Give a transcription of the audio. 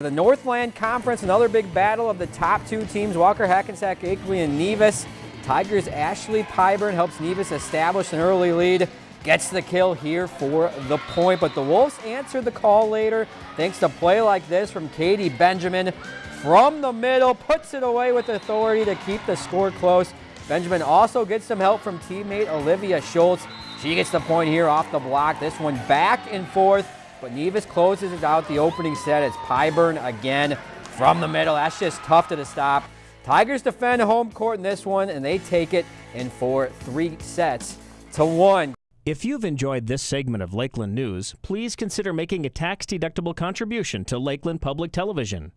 The Northland Conference, another big battle of the top two teams, Walker Hackensack Akeley and Nevis. Tigers' Ashley Pyburn helps Nevis establish an early lead. Gets the kill here for the point, but the Wolves answered the call later thanks to play like this from Katie Benjamin. From the middle, puts it away with authority to keep the score close. Benjamin also gets some help from teammate Olivia Schultz. She gets the point here off the block. This one back and forth. But Nevis closes it out the opening set. It's Pyburn again from the middle. That's just tough to stop. Tigers defend home court in this one, and they take it in for three sets to one. If you've enjoyed this segment of Lakeland News, please consider making a tax-deductible contribution to Lakeland Public Television.